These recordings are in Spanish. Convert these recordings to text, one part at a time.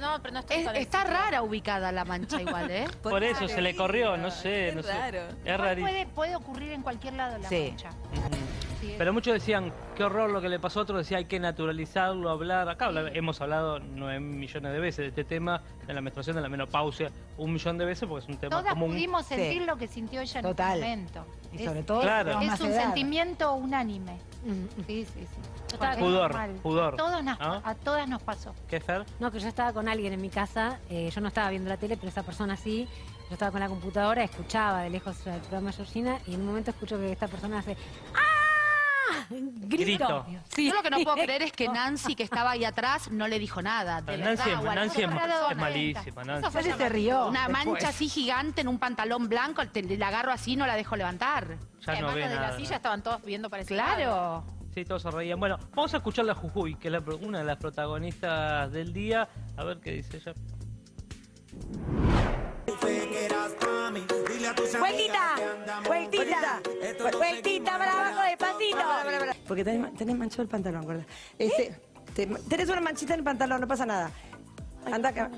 no, pero no Es- está rara ubicada la mancha igual, ¿eh? Por eso se le corrió, no sé, no sé. raro. Es rarísimo. puede, puede ocurrir en cualquier lado la Sí. mancha. Sí, Pero muchos decían, qué horror lo que le pasó a otros, decía hay que naturalizarlo, hablar. Acá hemos hablado nueve millones de veces de este tema, de la menstruación, de la menopausia, un millón de veces porque es un tema Todas común. pudimos Sí. sentir lo que sintió ella Total. en ese momento. Y Es- sobre todo Claro. Es un sentimiento unánime. Sí, sí, sí. Es Pudor, normal. pudor, A, todos nos, ¿no? a todas nos pasó. ¿Qué, Fer? No, que yo estaba con alguien en mi casa, eh, yo no estaba viendo la tele, pero esa persona sí. Yo estaba con la computadora, escuchaba de lejos el programa de Georgina y en un momento escucho que esta persona hace ¡Ah! Grito. Grito. Sí. Yo lo que no puedo creer es que Nancy, que estaba ahí atrás, no le dijo nada. De Nancy, verdad, es, Nancy es, ma- es malísima, Nancy. Fue se rió. Una después. mancha así gigante en un pantalón blanco, te, la agarro así y no la dejo levantar. Ya no ve de nada. la silla estaban todos viendo para ese lado. Claro. Sí, todos se reían. Bueno, vamos a escuchar a Jujuy, que es la una de las protagonistas del día. A ver qué dice ella. Vueltita, vueltita, vueltita para abajo despacito. Porque tenés, tenés manchado el pantalón, ¿verdad? Este, te- tenés una manchita en el pantalón, no pasa nada. Anda acá.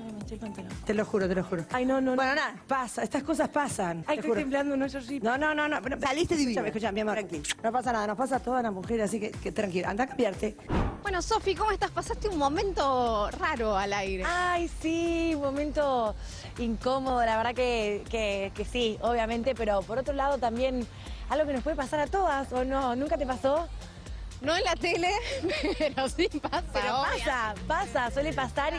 Te lo juro, te lo juro. Ay, no, no. Bueno, nada, pasa, estas cosas pasan. Ay, estoy temblando, no, yo sí. No, no, no, no. pero- Saliste divina. Escuchame, escuchame, mi amor. No pasa nada, nos pasa a todas las mujeres, así que, que tranquila. Anda a cambiarte. Bueno, Sofi, ¿cómo estás? Pasaste un momento raro al aire. Ay, sí, un momento incómodo, la verdad que, que- que sí, obviamente, pero por otro lado también algo que nos puede pasar a todas, ¿o no? ¿Nunca te pasó? No en la tele, pero sí pasa. Pero obvio. pasa, pasa, suele pasar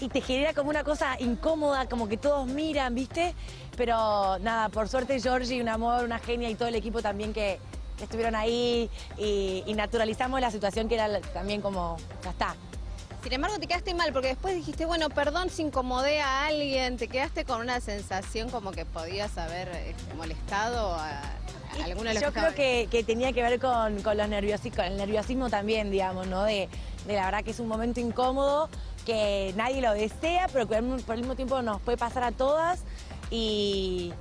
y, y te genera como una cosa incómoda, como que todos miran, ¿viste? Pero nada, por suerte Georgie, un amor, una genia y todo el equipo también que, que estuvieron ahí y, y naturalizamos la situación que era también como, ya está. Sin embargo, te quedaste mal porque después dijiste, bueno, perdón si incomodé a alguien. Te quedaste con una sensación como que podías haber eh, molestado a, Yo creo que, que tenía que ver con, con, los con el nerviosismo también, digamos, ¿no? De, de la verdad que es un momento incómodo, que nadie lo desea, pero que por el mismo tiempo nos puede pasar a todas. Y,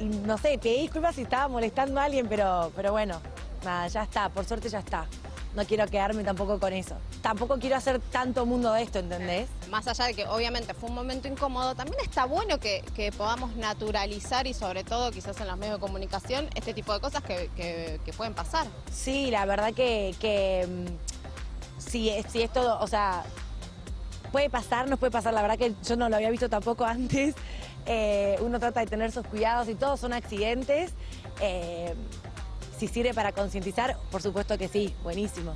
y no sé, pedí disculpas si estaba molestando a alguien, pero, pero bueno, nada, ya está, por suerte ya está. No quiero quedarme tampoco con eso. Tampoco quiero hacer tanto mundo de esto, ¿entendés? Más allá de que obviamente fue un momento incómodo, también está bueno que, que podamos naturalizar y sobre todo quizás en los medios de comunicación este tipo de cosas que, que- que pueden pasar. Sí, la verdad que, que mm, si, si esto, o sea, puede pasar, nos puede pasar, la verdad que yo no lo había visto tampoco antes. Eh, uno trata de tener sus cuidados y todos son accidentes. Eh, si sirve para concientizar, por supuesto que sí, buenísimo.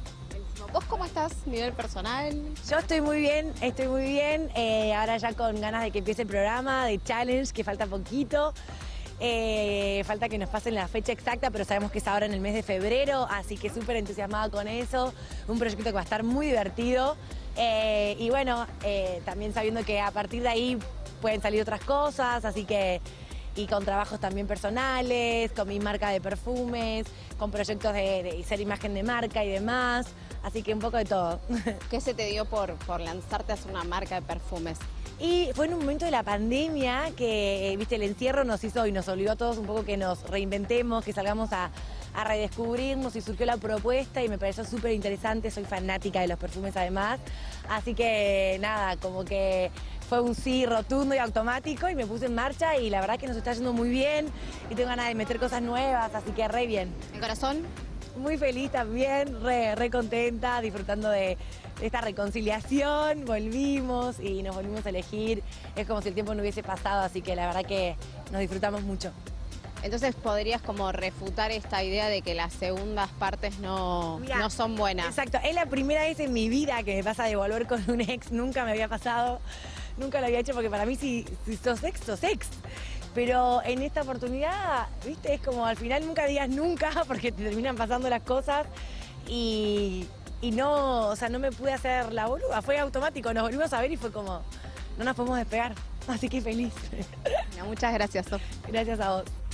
¿Vos cómo estás nivel personal? Yo estoy muy bien, estoy muy bien. eh, ahora ya con ganas de que empiece el programa de Challenge, que falta poquito. Eh, falta que nos pasen la fecha exacta, pero sabemos que es ahora en el mes de febrero, así que súper entusiasmada con eso. Un proyecto que va a estar muy divertido. Eh, y bueno, también sabiendo que a partir de ahí pueden salir otras cosas, así que y con trabajos también personales, con mi marca de perfumes, con proyectos de, de ser imagen de marca y demás, así que un poco de todo. ¿Qué se te dio por, por lanzarte a hacer una marca de perfumes? Y fue en un momento de la pandemia que, eh, viste, el encierro nos hizo y nos obligó a todos un poco que nos reinventemos, que salgamos a, a redescubrirnos y surgió la propuesta y me pareció súper interesante, soy fanática de los perfumes además, así que nada, como que fue un sí rotundo y automático y me puse en marcha y la verdad que nos está yendo muy bien y tengo ganas de meter cosas nuevas, así que re bien. ¿El corazón? Muy feliz también, re, re contenta, disfrutando de, de esta reconciliación, volvimos y nos volvimos a elegir, es como si el tiempo no hubiese pasado, así que la verdad que nos disfrutamos mucho. Entonces podrías como refutar esta idea de que las segundas partes no, Mirá, no son buenas. Exacto, es la primera vez en mi vida que me pasa de volver con un ex, nunca me había pasado, nunca lo había hecho porque para mí si, si sos ex, sos ex. Pero en esta oportunidad, viste, es como al final nunca digas nunca porque te terminan pasando las cosas y, y no, o sea, no me pude hacer la boluda, fue automático, nos volvimos a ver y fue como, no nos podemos despegar, así que feliz. Bueno, muchas gracias, Sof. Gracias a vos.